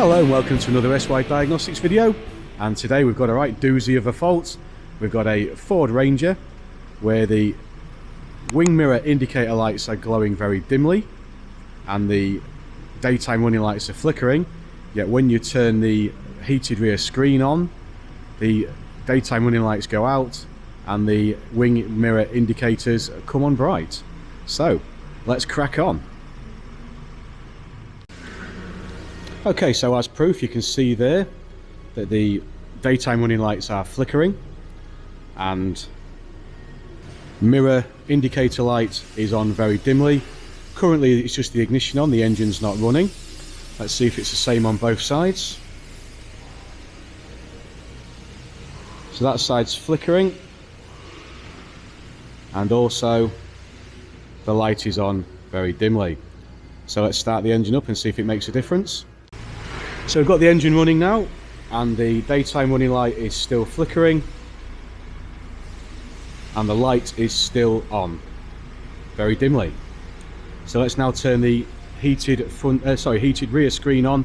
Hello and welcome to another SY Diagnostics video and today we've got a right doozy of a fault. We've got a Ford Ranger where the wing mirror indicator lights are glowing very dimly and the daytime running lights are flickering yet when you turn the heated rear screen on the daytime running lights go out and the wing mirror indicators come on bright. So let's crack on. Okay, so as proof you can see there that the daytime running lights are flickering and mirror indicator light is on very dimly. Currently it's just the ignition on, the engine's not running. Let's see if it's the same on both sides. So that side's flickering and also the light is on very dimly. So let's start the engine up and see if it makes a difference. So we've got the engine running now and the daytime running light is still flickering and the light is still on very dimly. So let's now turn the heated front, uh, sorry, heated rear screen on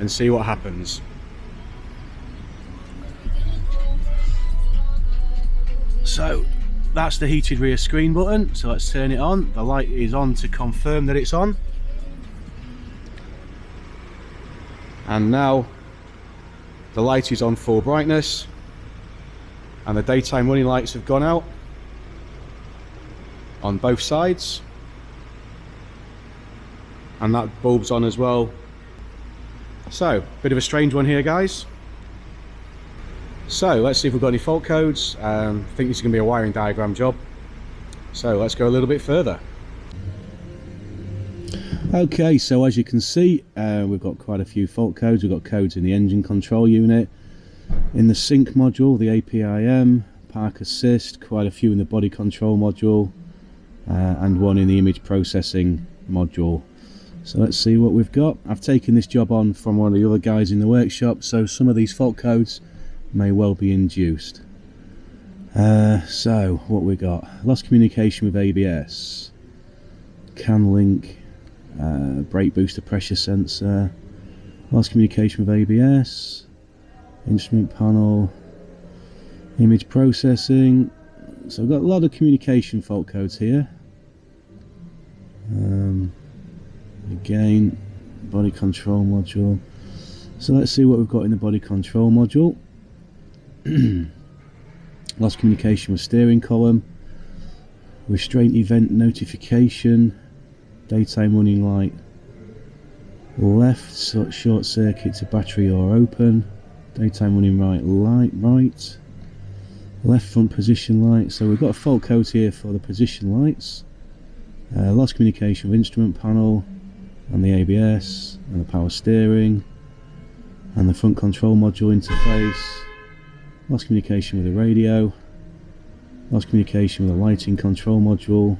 and see what happens. So that's the heated rear screen button. So let's turn it on. The light is on to confirm that it's on. And now the light is on full brightness and the daytime running lights have gone out on both sides. And that bulb's on as well. So bit of a strange one here guys. So let's see if we've got any fault codes. Um, I think this is going to be a wiring diagram job. So let's go a little bit further Okay, so as you can see, uh, we've got quite a few fault codes. We've got codes in the engine control unit, in the sync module, the APIM, park assist, quite a few in the body control module, uh, and one in the image processing module. So let's see what we've got. I've taken this job on from one of the other guys in the workshop, so some of these fault codes may well be induced. Uh, so, what we got? Lost communication with ABS. CAN link uh, brake booster pressure sensor, lost communication with ABS, instrument panel, image processing. So I've got a lot of communication fault codes here. Um, again, body control module. So let's see what we've got in the body control module. lost communication with steering column, restraint event notification, daytime running light. Left short circuit to battery or open. Daytime running right light right. Left front position light. So we've got a fault code here for the position lights. Uh, lost communication with instrument panel and the ABS and the power steering and the front control module interface. Lost communication with the radio. Lost communication with the lighting control module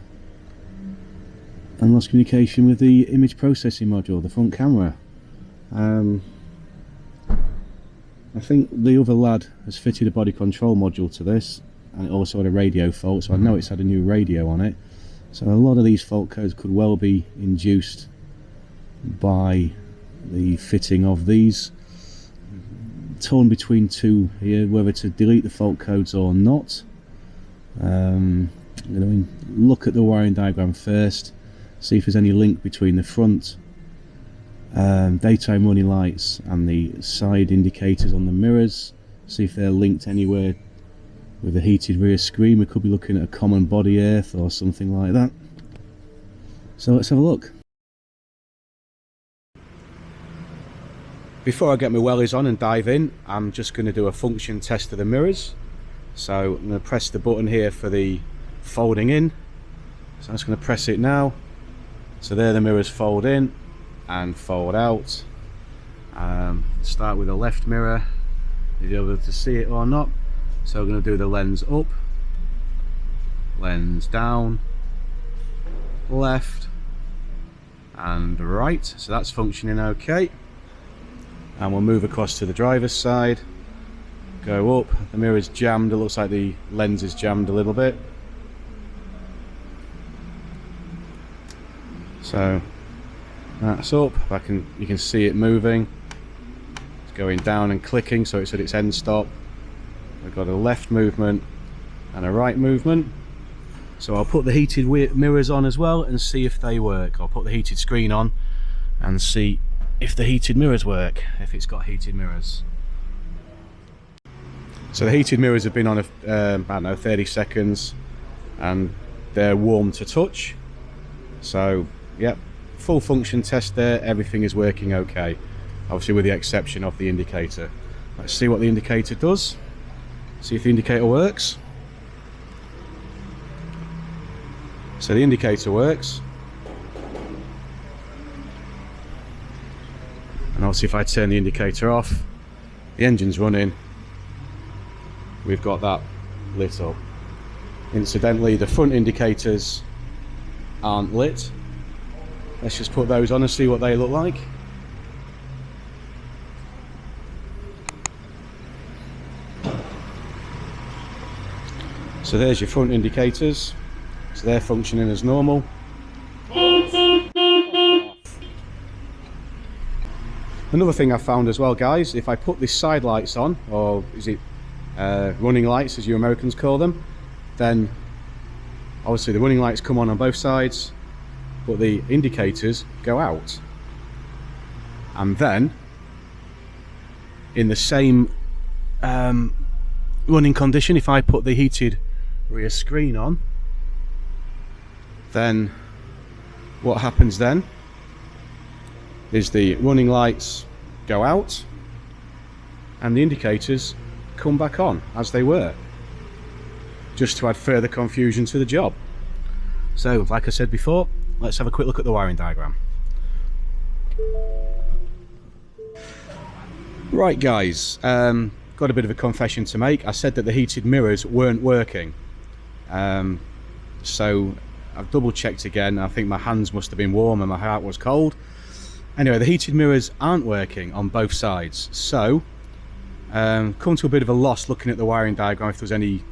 and lost communication with the image processing module, the front camera. Um, I think the other lad has fitted a body control module to this and it also had a radio fault so I know it's had a new radio on it. So a lot of these fault codes could well be induced by the fitting of these. Torn between two here whether to delete the fault codes or not. Um, I'm going to look at the wiring diagram first see if there's any link between the front um, daytime running lights and the side indicators on the mirrors. See if they're linked anywhere with the heated rear screen. We could be looking at a common body earth or something like that. So let's have a look. Before I get my wellies on and dive in I'm just going to do a function test of the mirrors. So I'm going to press the button here for the folding in. So I'm just going to press it now so there the mirrors fold in and fold out. Um, start with the left mirror if you're able to see it or not. So we're going to do the lens up lens down left and right. So that's functioning okay. And we'll move across to the driver's side. Go up the mirror is jammed it looks like the lens is jammed a little bit so that's up I can you can see it moving It's going down and clicking so it's at its end stop. I've got a left movement and a right movement. So I'll put the heated mirrors on as well and see if they work. I'll put the heated screen on and see if the heated mirrors work, if it's got heated mirrors. So the heated mirrors have been on, a, um, I don't know, 30 seconds and they're warm to touch. So, yep, full function test there, everything is working okay. Obviously with the exception of the indicator. Let's see what the indicator does. See if the indicator works. So the indicator works. And obviously if I turn the indicator off, the engine's running, we've got that lit up. Incidentally, the front indicators aren't lit. Let's just put those on and see what they look like. So there's your front indicators. So they're functioning as normal. Another thing I found as well guys, if I put the side lights on, or is it uh, running lights as you Americans call them, then obviously the running lights come on on both sides, but the indicators go out. And then, in the same um, running condition, if I put the heated rear screen on, then what happens then is the running lights go out and the indicators come back on as they were just to add further confusion to the job so like I said before let's have a quick look at the wiring diagram right guys um, got a bit of a confession to make I said that the heated mirrors weren't working um, so I've double checked again. I think my hands must have been warm and my heart was cold. Anyway, the heated mirrors aren't working on both sides. So, um, come to a bit of a loss looking at the wiring diagram if there's any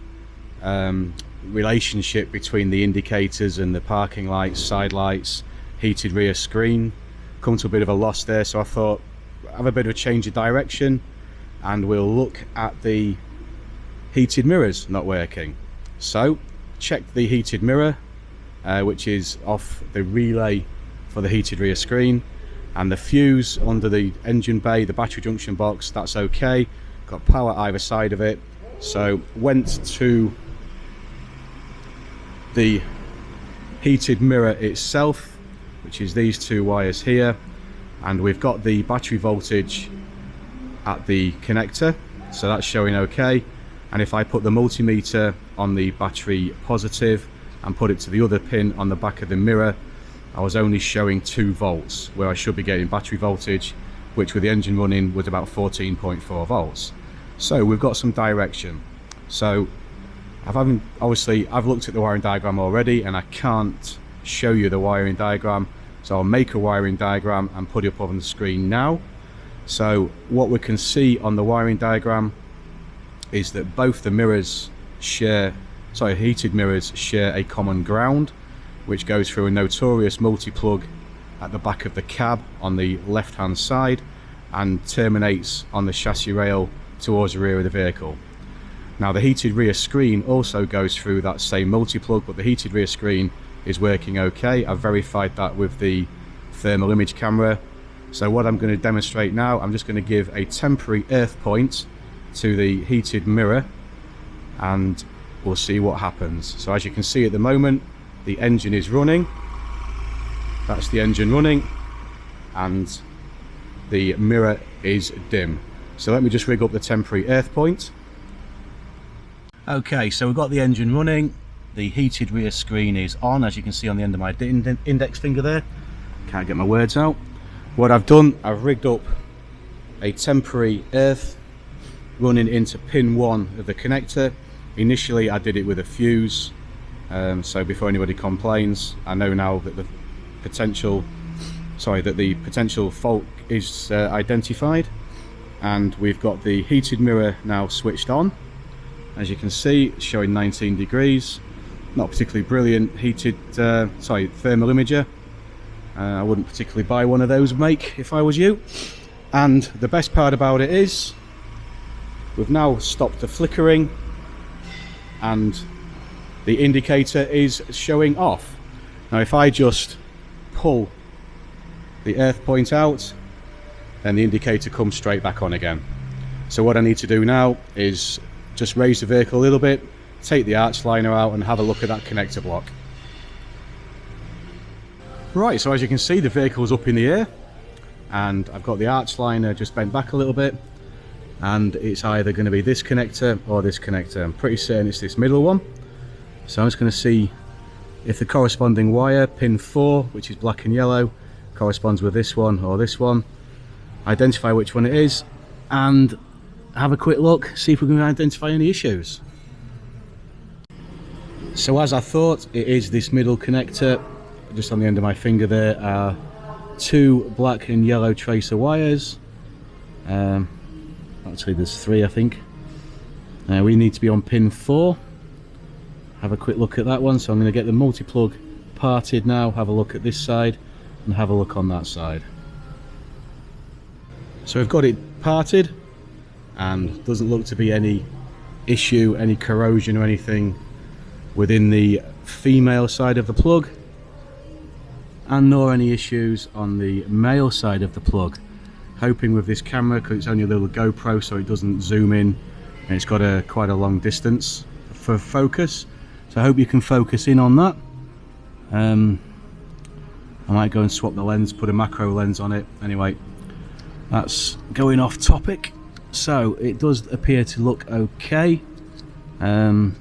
um, relationship between the indicators and the parking lights, side lights, heated rear screen. Come to a bit of a loss there. So I thought, have a bit of a change of direction and we'll look at the heated mirrors not working. So, check the heated mirror uh, which is off the relay for the heated rear screen and the fuse under the engine bay the battery junction box that's okay got power either side of it so went to the heated mirror itself which is these two wires here. And we've got the battery voltage at the connector so that's showing okay. And if I put the multimeter on the battery positive and put it to the other pin on the back of the mirror I was only showing 2 volts where I should be getting battery voltage which with the engine running was about 14.4 volts. So we've got some direction. So I've obviously I've looked at the wiring diagram already and I can't show you the wiring diagram so I'll make a wiring diagram and put it up on the screen now so what we can see on the wiring diagram is that both the mirrors share sorry, heated mirrors share a common ground, which goes through a notorious multi-plug at the back of the cab on the left-hand side and terminates on the chassis rail towards the rear of the vehicle. Now the heated rear screen also goes through that same multi-plug, but the heated rear screen is working okay. I've verified that with the thermal image camera. So what I'm going to demonstrate now, I'm just going to give a temporary earth point to the heated mirror and we'll see what happens. So as you can see at the moment, the engine is running. That's the engine running and the mirror is dim. So let me just rig up the temporary earth point. Okay, so we've got the engine running. The heated rear screen is on, as you can see on the end of my index finger there. Can't get my words out. What I've done, I've rigged up a temporary earth running into pin one of the connector Initially I did it with a fuse, um, so before anybody complains, I know now that the potential, sorry, that the potential fault is uh, identified and we've got the heated mirror now switched on. As you can see, showing 19 degrees. Not particularly brilliant heated, uh, sorry, thermal imager. Uh, I wouldn't particularly buy one of those make if I was you. and the best part about it is we've now stopped the flickering and the indicator is showing off now if I just pull the earth point out then the indicator comes straight back on again so what I need to do now is just raise the vehicle a little bit take the arch liner out and have a look at that connector block. Right so as you can see the vehicle's up in the air and I've got the arch liner just bent back a little bit and it's either going to be this connector or this connector. I'm pretty certain it's this middle one. So I'm just going to see if the corresponding wire pin 4 which is black and yellow corresponds with this one or this one identify which one it is and have a quick look see if we can identify any issues. So as I thought it is this middle connector just on the end of my finger there are two black and yellow tracer wires. Um, actually there's three I think. Uh, we need to be on pin 4 have a quick look at that one. So I'm going to get the multi-plug parted now have a look at this side and have a look on that side. So we've got it parted and doesn't look to be any issue any corrosion or anything within the female side of the plug and nor any issues on the male side of the plug. Hoping with this camera because it's only a little GoPro so it doesn't zoom in and it's got a quite a long distance for focus. So I hope you can focus in on that. Um, I might go and swap the lens put a macro lens on it. Anyway that's going off topic so it does appear to look okay. Um,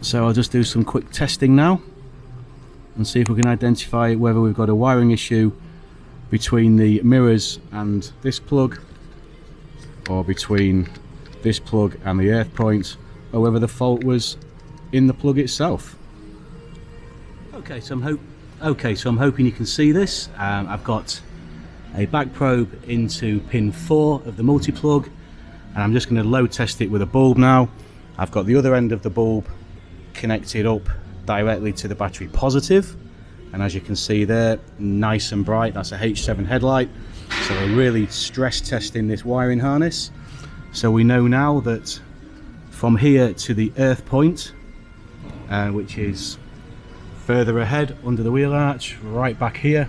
so I'll just do some quick testing now and see if we can identify whether we've got a wiring issue between the mirrors and this plug or between this plug and the earth point or whether the fault was in the plug itself. Okay so I'm hope okay so I'm hoping you can see this. Um, I've got a back probe into pin 4 of the multi-plug and I'm just going to load test it with a bulb now. I've got the other end of the bulb connected up directly to the battery positive and as you can see there nice and bright that's a H7 headlight. So we're really stress testing this wiring harness. So we know now that from here to the earth point uh, which is further ahead under the wheel arch right back here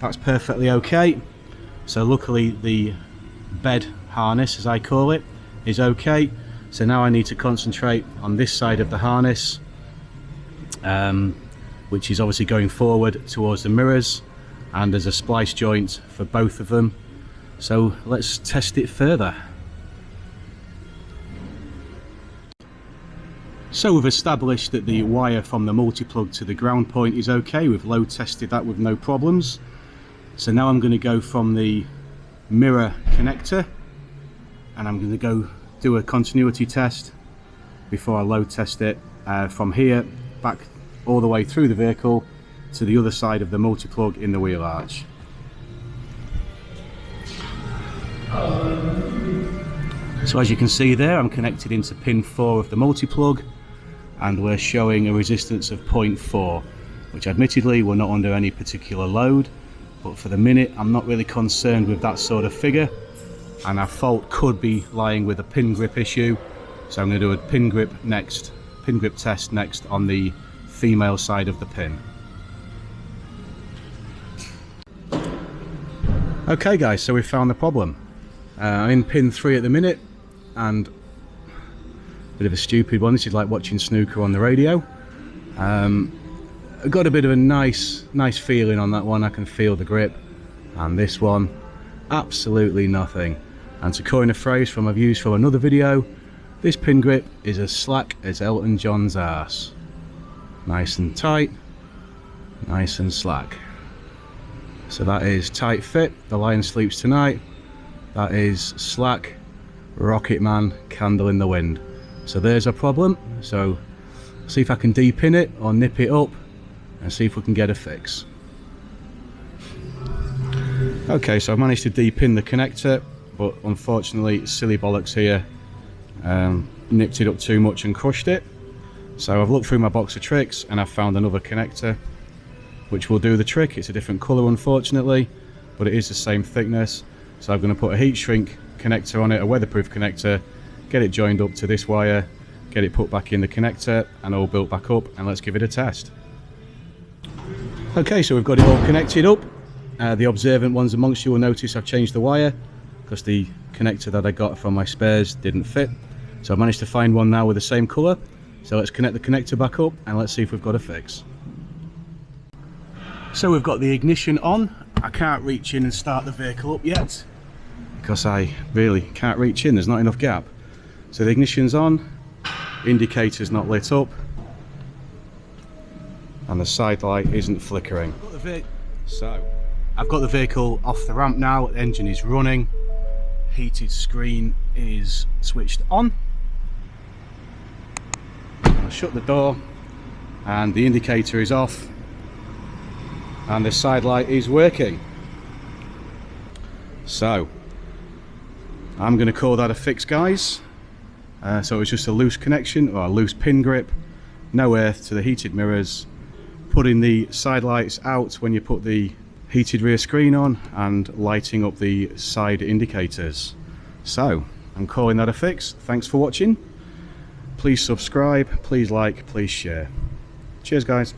that's perfectly okay so luckily the bed harness as I call it is okay. So now I need to concentrate on this side of the harness um, which is obviously going forward towards the mirrors and there's a splice joint for both of them. So let's test it further. So we've established that the wire from the multi-plug to the ground point is okay. We've load tested that with no problems so now I'm going to go from the mirror connector and I'm going to go do a continuity test before I load test it uh, from here back all the way through the vehicle to the other side of the multi-plug in the wheel arch. So as you can see there I'm connected into pin 4 of the multi-plug and we're showing a resistance of 0.4 which admittedly we're not under any particular load but for the minute I'm not really concerned with that sort of figure and our fault could be lying with a pin grip issue so I'm going to do a pin grip next pin grip test next on the female side of the pin. Okay guys, so we found the problem. Uh, I'm in pin 3 at the minute and a bit of a stupid one, this is like watching snooker on the radio. Um, I got a bit of a nice nice feeling on that one, I can feel the grip. And this one, absolutely nothing. And to coin a phrase from I've used from another video, this pin grip is as slack as Elton John's ass. Nice and tight nice and slack. So that is tight fit. The lion sleeps tonight. That is slack rocket man candle in the wind. So there's a problem. So see if I can depin it or nip it up and see if we can get a fix okay so I've managed to depin the connector but unfortunately silly bollocks here um, nipped it up too much and crushed it so I've looked through my box of tricks and I've found another connector which will do the trick. It's a different colour unfortunately, but it is the same thickness. So I'm going to put a heat shrink connector on it, a weatherproof connector, get it joined up to this wire, get it put back in the connector and all built back up and let's give it a test. Okay, so we've got it all connected up. Uh, the observant ones amongst you will notice I've changed the wire because the connector that I got from my spares didn't fit. So I managed to find one now with the same colour. So let's connect the connector back up and let's see if we've got a fix. So we've got the ignition on. I can't reach in and start the vehicle up yet because I really can't reach in, there's not enough gap. So the ignition's on, indicator's not lit up, and the side light isn't flickering. So, I've got the vehicle off the ramp now, the engine is running, heated screen is switched on. I'll shut the door and the indicator is off and the side light is working. So, I'm going to call that a fix guys. Uh, so it's just a loose connection or a loose pin grip, no earth to the heated mirrors, putting the side lights out when you put the heated rear screen on and lighting up the side indicators. So I'm calling that a fix. Thanks for watching. Please subscribe, please like, please share. Cheers guys.